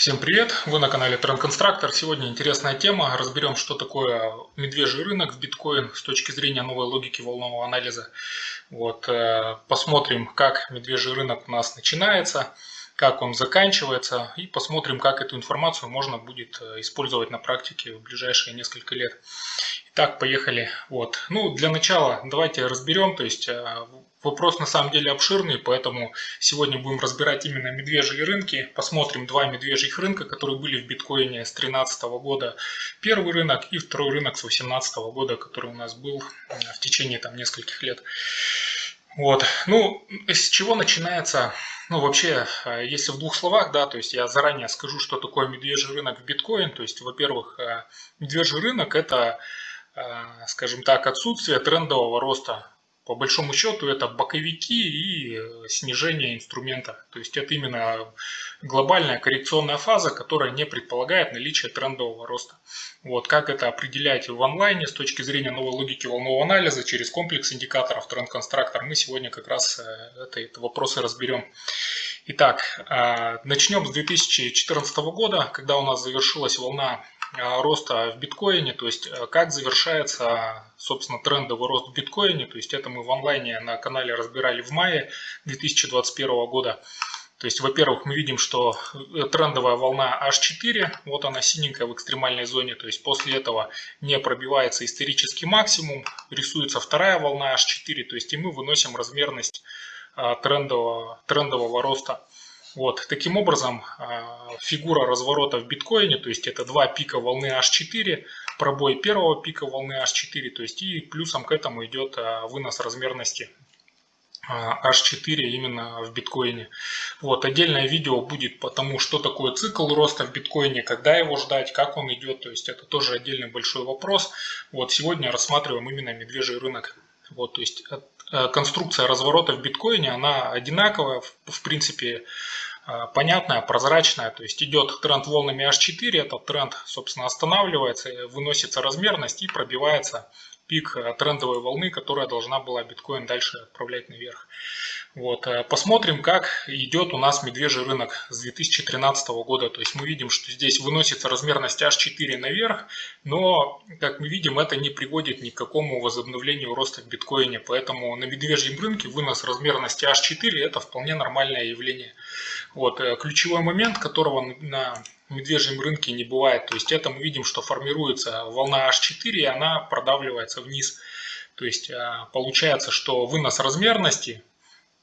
Всем привет! Вы на канале Trend Constructor. Сегодня интересная тема. Разберем, что такое медвежий рынок в биткоин с точки зрения новой логики волнового анализа. Вот, э, посмотрим, как медвежий рынок у нас начинается, как он заканчивается и посмотрим, как эту информацию можно будет э, использовать на практике в ближайшие несколько лет. Итак, поехали. Вот. Ну, для начала давайте разберем, то есть э, Вопрос на самом деле обширный, поэтому сегодня будем разбирать именно медвежьи рынки. Посмотрим два медвежьих рынка, которые были в биткоине с 2013 года. Первый рынок и второй рынок с 2018 года, который у нас был э, в течение там нескольких лет. Вот. Ну, с чего начинается, ну, вообще, э, если в двух словах, да, то есть я заранее скажу, что такое медвежий рынок в биткоин. То есть, во-первых, э, медвежий рынок это, скажем так, отсутствие трендового роста по большому счету это боковики и э, снижение инструмента. То есть это именно глобальная коррекционная фаза, которая не предполагает наличие трендового роста. Вот как это определять в онлайне с точки зрения новой логики волнового анализа через комплекс индикаторов Constructor, мы сегодня как раз э, это, это вопросы разберем. Итак, э, начнем с 2014 года, когда у нас завершилась волна роста в биткоине, то есть э, как завершается, собственно, трендовый рост в биткоине, то есть это мы в онлайне на канале разбирали в мае 2021 года. То есть, во-первых, мы видим, что э, трендовая волна H4, вот она синенькая в экстремальной зоне, то есть после этого не пробивается исторический максимум, рисуется вторая волна H4, то есть и мы выносим размерность трендового, трендового роста. Вот, таким образом, а, фигура разворота в биткоине, то есть это два пика волны H4, пробой первого пика волны H4, то есть и плюсом к этому идет а, вынос размерности H4 а, именно в биткоине. Вот, отдельное видео будет по тому, что такое цикл роста в биткоине, когда его ждать, как он идет, то есть это тоже отдельный большой вопрос. Вот, сегодня рассматриваем именно медвежий рынок. Вот, то есть конструкция разворота в биткоине, она одинаковая, в принципе, э, понятная, прозрачная, то есть идет тренд волнами H4, этот тренд, собственно, останавливается, выносится размерность и пробивается пик э, трендовой волны, которая должна была биткоин дальше отправлять наверх. Вот. Э, посмотрим, как идет у нас медвежий рынок с 2013 года. То есть мы видим, что здесь выносится размерность H4 наверх, но, как мы видим, это не приводит ни к какому возобновлению роста в биткоине. Поэтому на медвежьем рынке вынос размерности H4 это вполне нормальное явление. Вот. Э, ключевой момент, которого на медвежьем рынке не бывает. То есть это мы видим, что формируется волна H4 и она продавливается вниз. То есть э, получается, что вынос размерности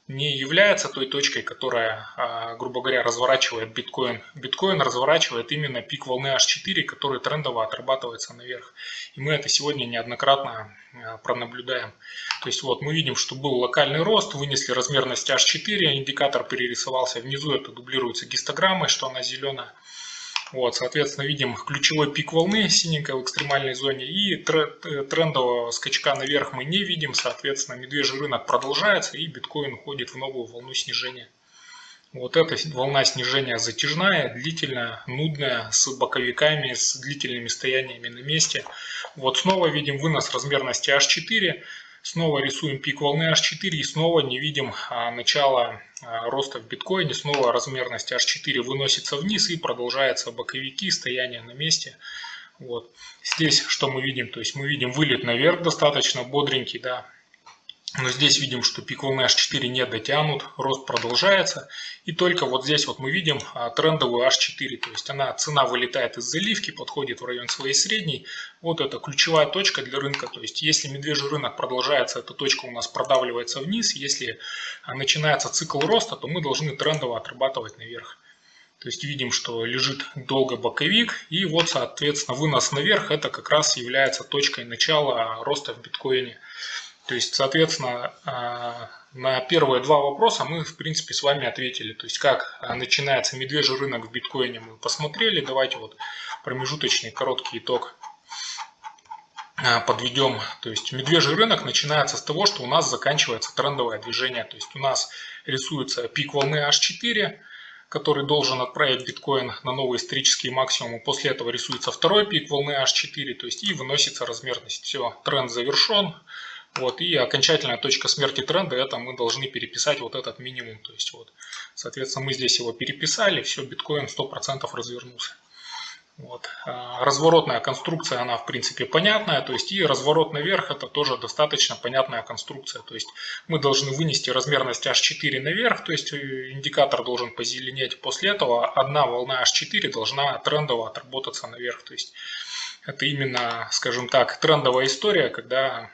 не является той точкой, которая, а, грубо говоря, разворачивает биткоин. Биткоин разворачивает именно пик волны H4, который трендово отрабатывается наверх. И мы это сегодня неоднократно а, пронаблюдаем. То есть вот мы видим, что был локальный рост, вынесли размерность H4, индикатор перерисовался внизу, это дублируется гистограммой, что она зеленая. Вот, соответственно, видим ключевой пик волны синенькой в экстремальной зоне и трендового скачка наверх мы не видим. Соответственно, медвежий рынок продолжается и биткоин уходит в новую волну снижения. Вот эта волна снижения затяжная, длительная, нудная, с боковиками, с длительными стояниями на месте. Вот снова видим вынос размерности H4. Снова рисуем пик волны H4 и снова не видим а, начала а, роста в биткоине. Снова размерность H4 выносится вниз и продолжается боковики, стояние на месте. Вот. Здесь что мы видим? То есть мы видим вылет наверх достаточно бодренький, да, но здесь видим, что пик волны H4 не дотянут, рост продолжается. И только вот здесь вот мы видим а, трендовую H4. То есть она, цена вылетает из заливки, подходит в район своей средней. Вот это ключевая точка для рынка. То есть если медвежий рынок продолжается, эта точка у нас продавливается вниз. Если а, начинается цикл роста, то мы должны трендово отрабатывать наверх. То есть видим, что лежит долго боковик. И вот, соответственно, вынос наверх это как раз является точкой начала роста в биткоине. То есть, соответственно, а, на первые два вопроса мы, в принципе, с вами ответили. То есть, как а, начинается медвежий рынок в биткоине мы посмотрели. Давайте вот промежуточный короткий итог а, подведем. То есть, медвежий рынок начинается с того, что у нас заканчивается трендовое движение. То есть, у нас рисуется пик волны H4, который должен отправить биткоин на новый исторический максимум. После этого рисуется второй пик волны H4, то есть и выносится размерность. Все, тренд завершен Вот, и окончательная точка смерти тренда, это мы должны переписать вот этот минимум. То есть, вот, соответственно, мы здесь его переписали, все, биткоин 100% развернулся. Вот. А разворотная конструкция, она в принципе понятная, то есть и разворот наверх это тоже достаточно понятная конструкция. То есть мы должны вынести размерность H4 наверх, то есть э, индикатор должен позеленеть. После этого одна волна H4 должна трендово отработаться наверх. То есть это именно, скажем так, трендовая история, когда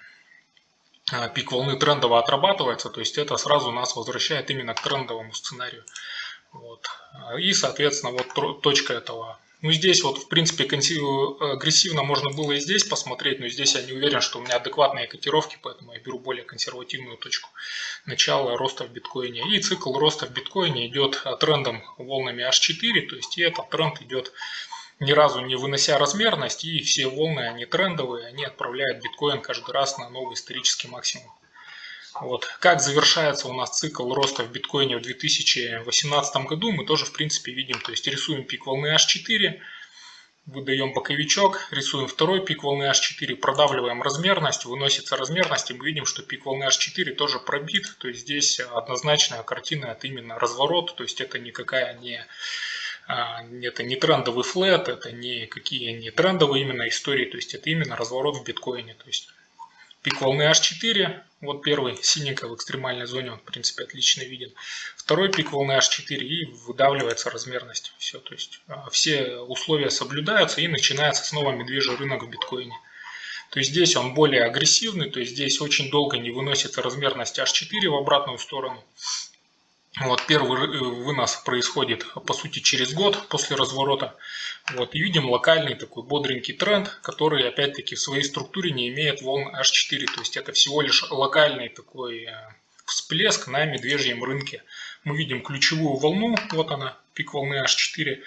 пик волны трендово отрабатывается, то есть это сразу нас возвращает именно к трендовому сценарию. Вот. И, соответственно, вот точка этого ну, здесь вот, в принципе, агрессивно можно было и здесь посмотреть, но здесь я не уверен, что у меня адекватные котировки, поэтому я беру более консервативную точку начала роста в биткоине. И цикл роста в биткоине идет трендом волнами H4, то есть и этот тренд идет ни разу не вынося размерность, и все волны, они трендовые, они отправляют биткоин каждый раз на новый исторический максимум. Вот. Как завершается у нас цикл роста в биткоине в 2018 году, мы тоже в принципе видим. То есть рисуем пик волны H4, выдаем боковичок, рисуем второй пик волны H4, продавливаем размерность, выносится размерность, и мы видим, что пик волны H4 тоже пробит. То есть здесь однозначная картина, это именно разворот, то есть это никакая не это не трендовый флет, это не какие не трендовые именно истории, то есть это именно разворот в биткоине. То есть пик волны H4, вот первый синенький в экстремальной зоне, он в принципе отлично виден. Второй пик волны H4 и выдавливается размерность. Все, то есть а, все условия соблюдаются и начинается снова медвежий рынок в биткоине. То есть здесь он более агрессивный, то есть здесь очень долго не выносится размерность H4 в обратную сторону. Вот первый э, вынос происходит по сути через год после разворота. Вот, и видим локальный такой бодренький тренд, который опять-таки в своей структуре не имеет волн H4. То есть это всего лишь локальный такой э, всплеск на медвежьем рынке. Мы видим ключевую волну, вот она, пик волны H4.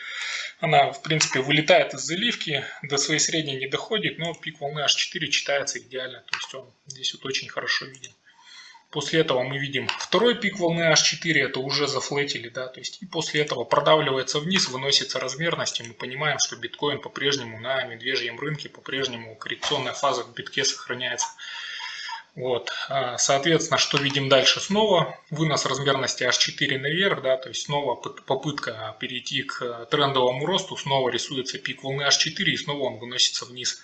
Она в принципе вылетает из заливки, до своей средней не доходит, но пик волны H4 читается идеально. То есть он здесь вот очень хорошо виден. После этого мы видим второй пик волны H4, это уже зафлетили, да, то есть и после этого продавливается вниз, выносится размерность, и мы понимаем, что биткоин по-прежнему на медвежьем рынке, по-прежнему коррекционная фаза в битке сохраняется. Вот, а, соответственно, что видим дальше? Снова вынос размерности H4 наверх, да, то есть снова попытка перейти к трендовому росту, снова рисуется пик волны H4 и снова он выносится вниз.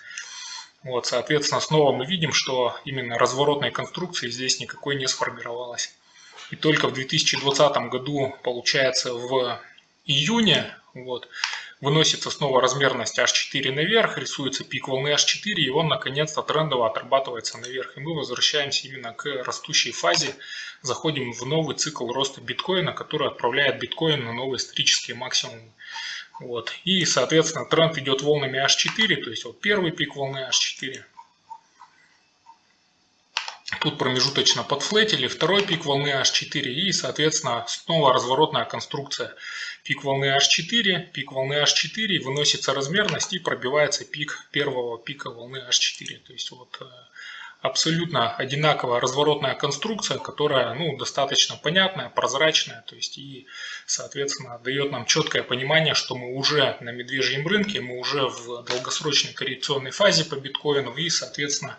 Вот, соответственно, снова мы видим, что именно разворотной конструкции здесь никакой не сформировалось. И только в 2020 году, получается, в июне вот, выносится снова размерность H4 наверх, рисуется пик волны H4, и он наконец-то трендово отрабатывается наверх. И мы возвращаемся именно к растущей фазе, заходим в новый цикл роста биткоина, который отправляет биткоин на новые исторические максимумы. Вот. И, соответственно, тренд идет волнами H4, то есть вот первый пик волны H4. Тут промежуточно подфлетили, второй пик волны H4 и, соответственно, снова разворотная конструкция. Пик волны H4, пик волны H4, выносится размерность и пробивается пик первого пика волны H4. То есть вот э, абсолютно одинаковая разворотная конструкция, которая ну, достаточно понятная, прозрачная, то есть и, соответственно, дает нам четкое понимание, что мы уже на медвежьем рынке, мы уже в долгосрочной коррекционной фазе по биткоину, и, соответственно,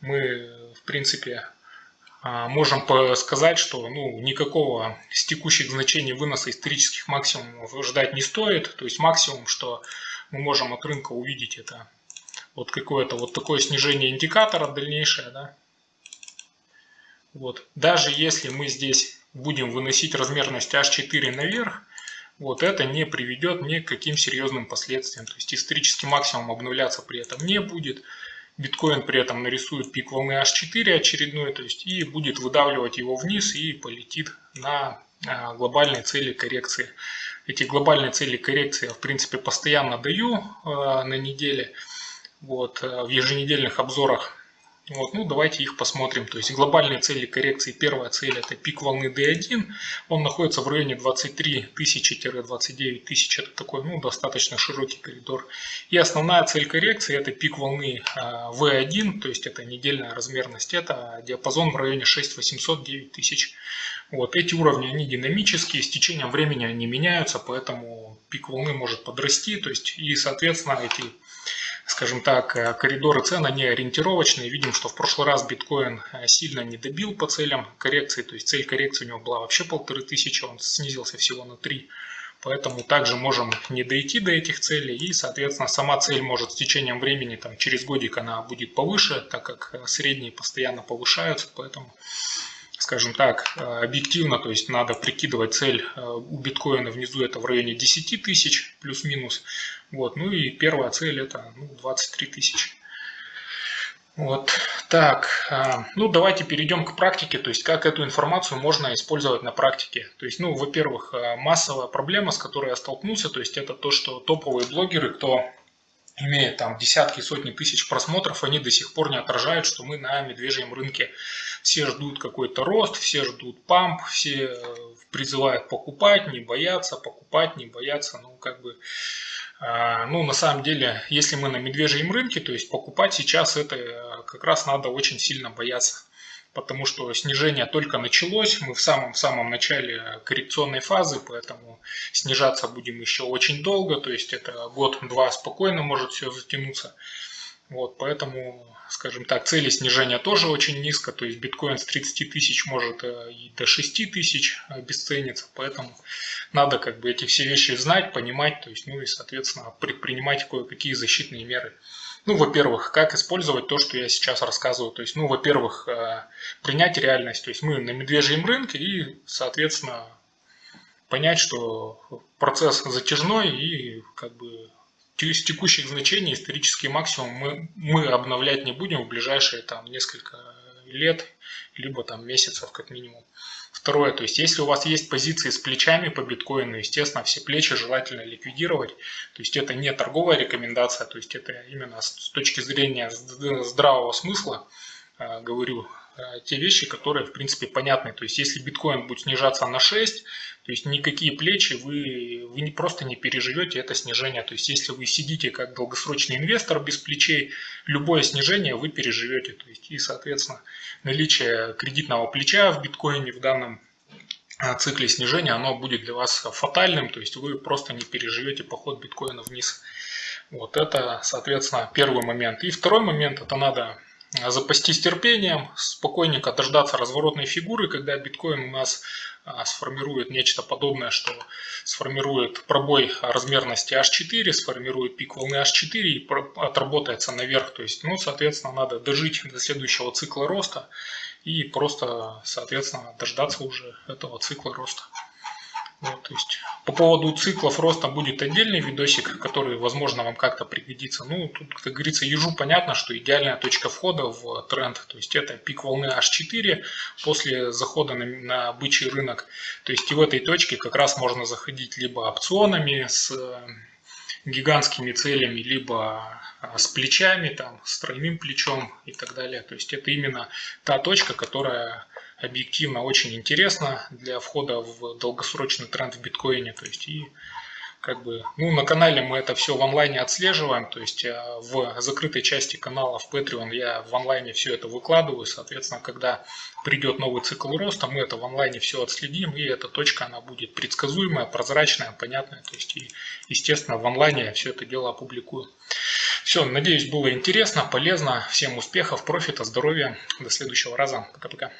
мы, в принципе, а, можем сказать, что ну, никакого с текущих значений выноса исторических максимумов ждать не стоит, то есть максимум, что мы можем от рынка увидеть это вот какое-то вот такое снижение индикатора дальнейшее, да. Вот. Даже если мы здесь будем выносить размерность H4 наверх, вот это не приведет ни к каким серьезным последствиям. То есть исторический максимум обновляться при этом не будет. Биткоин при этом нарисует пик волны H4 очередной, то есть и будет выдавливать его вниз и полетит на а, глобальные цели коррекции. Эти глобальные цели коррекции я в принципе постоянно даю а, на неделе вот, э, в еженедельных обзорах. Вот, ну, давайте их посмотрим. То есть глобальные цели коррекции. Первая цель это пик волны D1. Он находится в районе 23 тысячи-29 тысяч. Это такой ну, достаточно широкий коридор. И основная цель коррекции это пик волны V1. То есть это недельная размерность. Это диапазон в районе 6800-9 тысяч. Вот, эти уровни они динамические. С течением времени они меняются. Поэтому пик волны может подрасти. То есть и соответственно эти скажем так, э, коридоры цен, они ориентировочные. Видим, что в прошлый раз биткоин э, сильно не добил по целям коррекции, то есть цель коррекции у него была вообще полторы тысячи, он снизился всего на 3. Поэтому также можем не дойти до этих целей и, соответственно, сама цель может с течением времени, там, через годик она будет повыше, так как э, средние постоянно повышаются, поэтому скажем так, э, объективно, то есть надо прикидывать цель э, у биткоина внизу это в районе 10 тысяч плюс-минус. Вот. Ну и первая цель это ну, 23 тысячи. Вот так, э, ну давайте перейдем к практике, то есть как эту информацию можно использовать на практике. То есть, ну, во-первых, массовая проблема, с которой я столкнулся, то есть это то, что топовые блогеры, кто имеет там десятки, сотни тысяч просмотров, они до сих пор не отражают, что мы на медвежьем рынке. Все ждут какой-то рост, все ждут памп, все э, призывают покупать, не бояться, покупать, не бояться. Ну, как бы, а, ну, на самом деле, если мы на медвежьем рынке, то есть покупать сейчас это э, как раз надо очень сильно бояться потому что снижение только началось, мы в самом-самом начале коррекционной фазы, поэтому снижаться будем еще очень долго, то есть это год-два спокойно может все затянуться. Вот, поэтому, скажем так, цели снижения тоже очень низко, то есть биткоин с 30 тысяч может э, и до 6 тысяч обесцениться, поэтому надо как бы эти все вещи знать, понимать, то есть, ну и, соответственно, предпринимать кое-какие защитные меры. Ну, во-первых, как использовать то, что я сейчас рассказываю. То есть, ну, во-первых, э, принять реальность. То есть мы на медвежьем рынке и, соответственно, понять, что процесс затяжной и как бы с текущих значений исторический максимум мы, мы обновлять не будем в ближайшие там несколько лет, либо там месяцев как минимум. Второе, то есть если у вас есть позиции с плечами по биткоину, естественно, все плечи желательно ликвидировать. То есть это не торговая рекомендация, то есть это именно с точки зрения здравого смысла, э, говорю, те вещи, которые в принципе понятны. То есть если биткоин будет снижаться на 6, то есть никакие плечи вы, вы не, просто не переживете это снижение. То есть если вы сидите как долгосрочный инвестор без плечей, любое снижение вы переживете. То есть и соответственно наличие кредитного плеча в биткоине в данном а, цикле снижения, оно будет для вас фатальным, то есть вы просто не переживете поход биткоина вниз. Вот это, соответственно, первый момент. И второй момент, это надо запастись терпением, спокойненько дождаться разворотной фигуры, когда биткоин у нас а, сформирует нечто подобное, что сформирует пробой размерности H4, сформирует пик волны H4 и отработается наверх. То есть, ну, соответственно, надо дожить до следующего цикла роста и просто, соответственно, дождаться уже этого цикла роста. Вот, то есть по поводу циклов роста будет отдельный видосик, который, возможно, вам как-то пригодится. Ну, тут, как говорится, ежу понятно, что идеальная точка входа в тренд, то есть это пик волны H4 после захода на, на бычий рынок. То есть и в этой точке как раз можно заходить либо опционами с гигантскими целями, либо а, с плечами, там, с тройным плечом и так далее. То есть это именно та точка, которая объективно очень интересна для входа в долгосрочный тренд в биткоине. То есть и как бы, ну, на канале мы это все в онлайне отслеживаем, то есть а, в закрытой части канала в Patreon я в онлайне все это выкладываю, соответственно, когда придет новый цикл роста, мы это в онлайне все отследим, и эта точка, она будет предсказуемая, прозрачная, понятная, то есть, и, естественно, в онлайне я все это дело опубликую. Все, надеюсь, было интересно, полезно, всем успехов, профита, здоровья, до следующего раза, пока-пока.